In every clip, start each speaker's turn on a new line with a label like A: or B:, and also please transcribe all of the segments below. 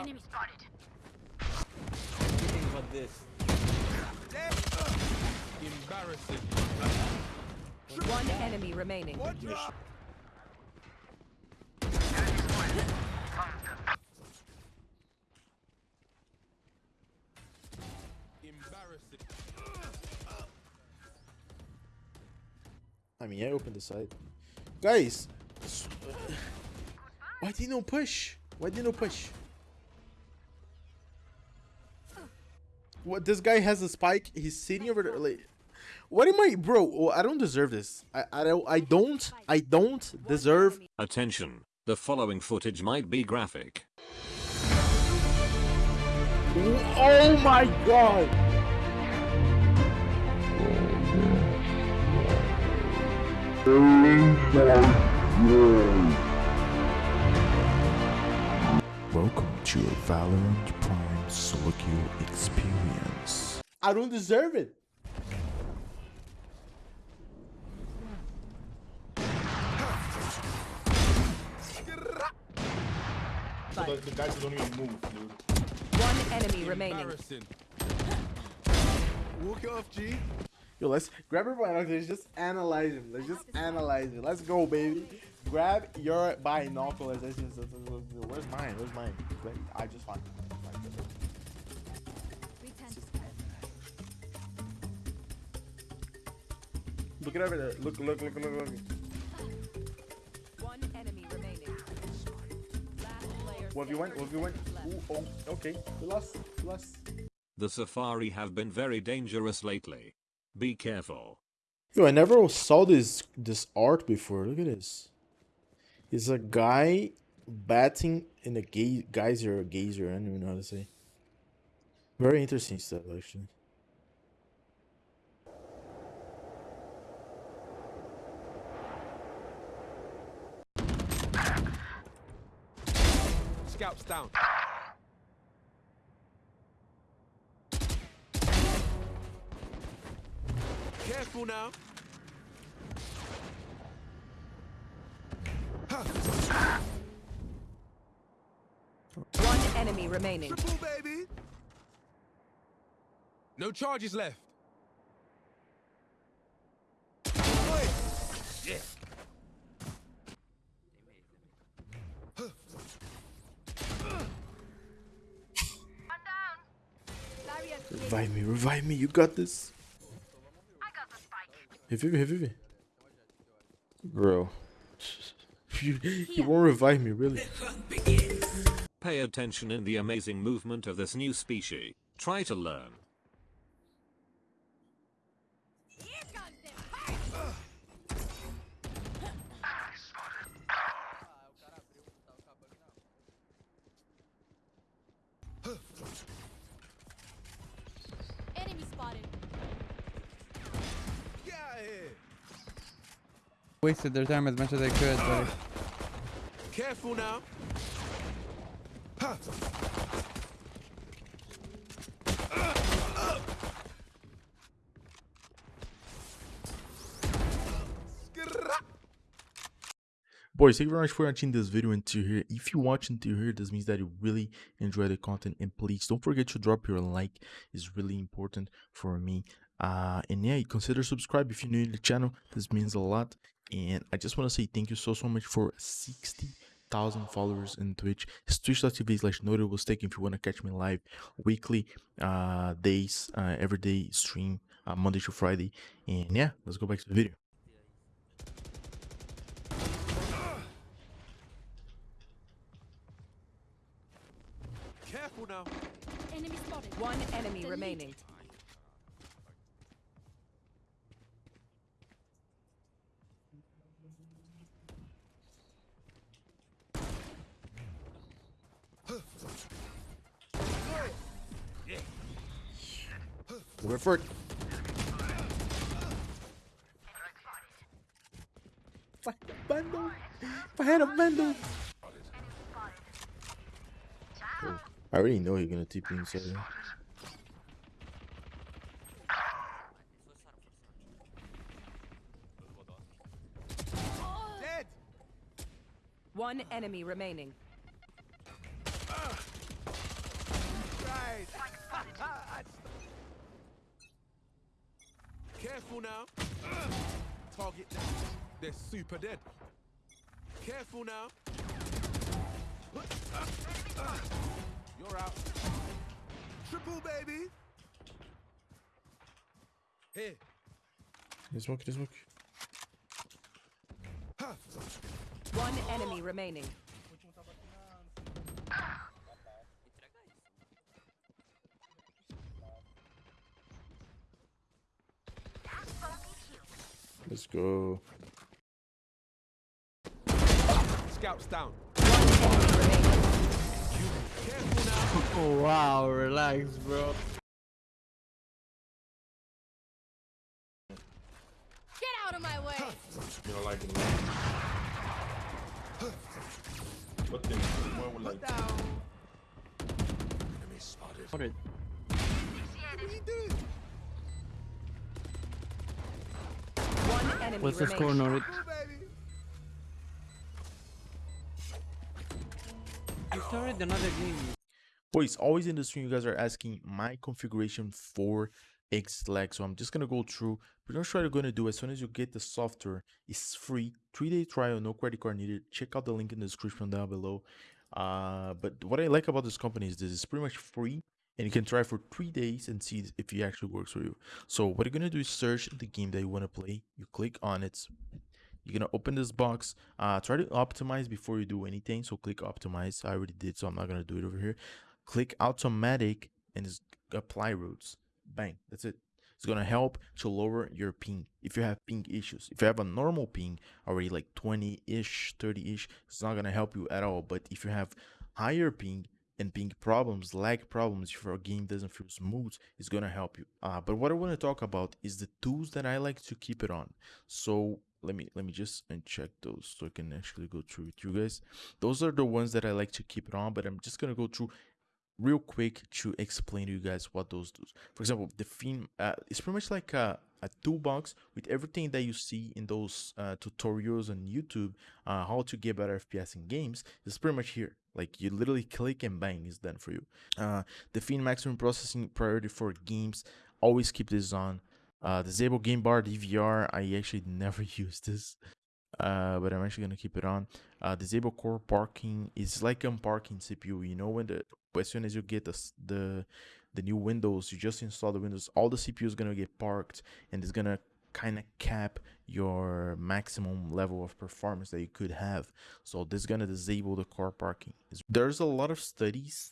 A: out.
B: Enemy spotted.
A: Anything but this.
C: Embarrassing.
D: One enemy remaining.
C: Embarrassing.
E: I mean, I opened the site. Guys, why did no push? Why did no push? What? This guy has a spike. He's sitting over there. Like, what am I, bro? oh, I don't deserve this. I, I don't. I don't. I don't deserve.
F: Attention, the following footage might be graphic.
E: Oh my god! Welcome to a Valorant Prime solo queue experience. I don't deserve it.
G: So the, the guys don't even move, dude.
D: One enemy remaining.
C: Embarrassing.
G: Walk it off, G.
E: Yo, let's grab your binoculars. Just analyze him. Let's just analyze it. Let's go, baby. Grab your binoculars. Where's mine? Where's mine? Wait, I just found it. Look it over there. Look, look, look, look, look.
D: One enemy remaining. Last player
E: What have you went? What have you went? Ooh, oh, okay. We lost. We lost.
F: The Safari have been very dangerous lately. Be careful.
E: Yo, I never saw this this art before. Look at this. It's a guy batting in a ga- geyser or geyser. I don't even know how to say. Very interesting stuff, actually.
C: Scouts down. Careful now.
D: One enemy remaining.
C: Triple, baby. No charges left. Oi. Yeah.
E: Revive me, revive me. You got this. Hey, Vivi, hey, Vivi. Bro. You, you won't revive me, really.
F: Pay attention in the amazing movement of this new species. Try to learn.
B: Enemy spotted.
C: Get out of here.
H: wasted their time as much as they could. But
C: Careful now.
E: Boys, thank you very much for watching this video until here. If you watch until here, this means that you really enjoy the content. And please don't forget to drop your like. It's really important for me. Uh, and yeah, consider subscribe if you're new to the channel. This means a lot. And I just want to say thank you so, so much for 60,000 followers in Twitch. It's twitch.tv slash notable stake if you want to catch me live weekly, uh, days, uh, every day stream, uh, Monday to Friday. And yeah, let's go back to the video.
C: Careful now.
B: Enemy spotted.
D: One enemy
B: Delete.
D: remaining.
E: Go for it. If I had a bundle, if I had a bundle. Oh, I already know you're gonna TP inside. there.
C: Dead.
D: One enemy remaining. Ah.
C: Careful now. Target down. They're super dead. Careful now. You're out. Triple baby. Here.
E: They smoke, they smoke.
D: One enemy remaining.
E: Let's go.
C: Scouts down.
D: One enemy remaining.
C: Careful now.
A: Oh wow, relax, bro.
B: Get out of my way.
G: You don't like it. What thing? One with like.
C: Enemy spotted.
A: Spotted.
C: What are you doing?
D: One enemy
A: What's the score,
D: remaining.
A: Norwich? You started another game.
E: Boys, always in the stream, you guys are asking my configuration for ExitLag. So I'm just gonna go through. Pretty much what you're gonna do as soon as you get the software, it's free, three-day trial, no credit card needed. Check out the link in the description down below. Uh, but what I like about this company is this is pretty much free, and you can try for three days and see if it actually works for you. So what you're gonna do is search the game that you want to play. You click on it. You're gonna open this box. Uh, try to optimize before you do anything. So click optimize. I already did, so I'm not gonna do it over here. Click automatic and just apply routes. Bang. That's it. It's gonna help to lower your ping if you have ping issues. If you have a normal ping already like 20-ish, 30-ish, it's not gonna help you at all. But if you have higher ping and ping problems, lag problems, if your game doesn't feel smooth, it's gonna help you. Uh, but what I want to talk about is the tools that I like to keep it on. So let me let me just uncheck those so I can actually go through with you guys. Those are the ones that I like to keep it on, but I'm just gonna go through real quick to explain to you guys what those do. For example, the theme uh, it's pretty much like a, a toolbox with everything that you see in those uh, tutorials on YouTube, uh, how to get better FPS in games. It's pretty much here. Like you literally click and bang, it's done for you. Uh, define maximum processing priority for games. Always keep this on. Uh, disable game bar DVR. I actually never use this uh but i'm actually gonna keep it on uh disable core parking is like unparking cpu you know when the as soon as you get the the the new windows you just install the windows all the cpu is gonna get parked and it's gonna kind of cap your maximum level of performance that you could have so this is gonna disable the core parking there's a lot of studies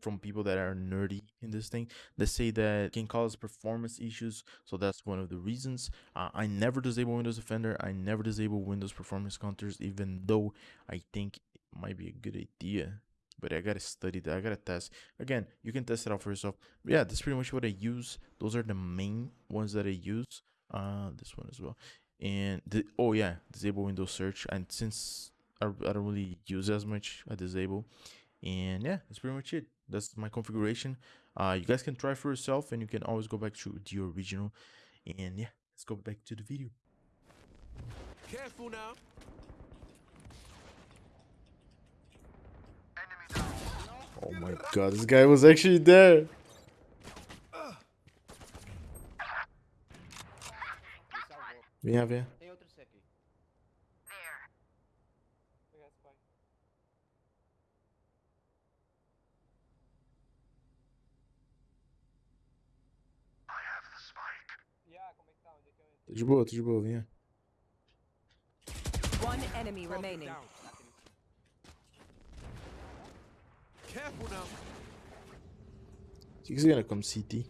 E: from, people that are nerdy in this thing that say that it can cause performance issues so that's one of the reasons uh, I never disable Windows Defender. I never disable Windows Performance Counters, even though I think it might be a good idea. But I gotta study that. I gotta test. Again, you can test it out for yourself. But yeah, that's pretty much what I use. Those are the main ones that I use. Uh, this one as well. And the oh yeah, disable Windows Search. And since I, I don't really use as much, I disable. And yeah, that's pretty much it. That's my configuration. Uh, you guys can try for yourself, and you can always go back to the original. And yeah, let's go back to the video.
C: Careful now.
E: Oh my god, this guy was actually there. Vinha, vinha.
A: Tem outro C aqui. Pegar pai.
E: De boa, de boa, vinha.
D: One enemy remaining.
C: down. Careful now.
E: O que que você gonna come CT?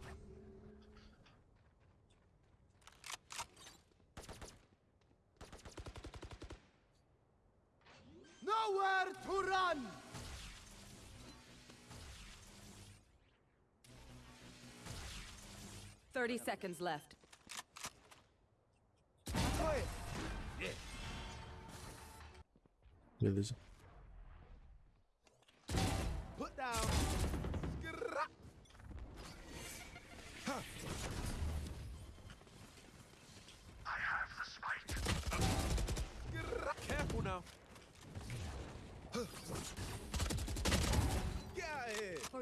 C: Nowhere to run.
D: Thirty seconds left.
E: Beleza.
C: Put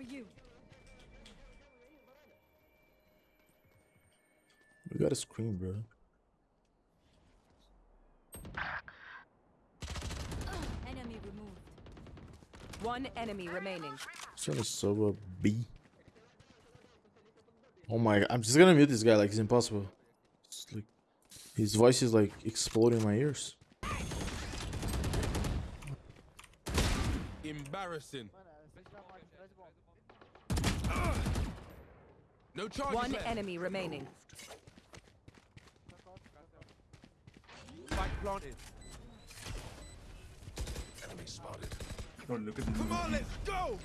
B: for you.
E: We got a screen, bro.
B: Enemy removed.
D: One enemy remaining.
E: Son of Soba B. Oh my! I'm just gonna mute this guy. Like it's impossible. It's like his voice is like exploding my ears.
C: Embarrassing. No charges
D: One
C: left.
D: enemy remaining.
C: Spike planted.
G: Oh, look at the
C: Come on, let's go.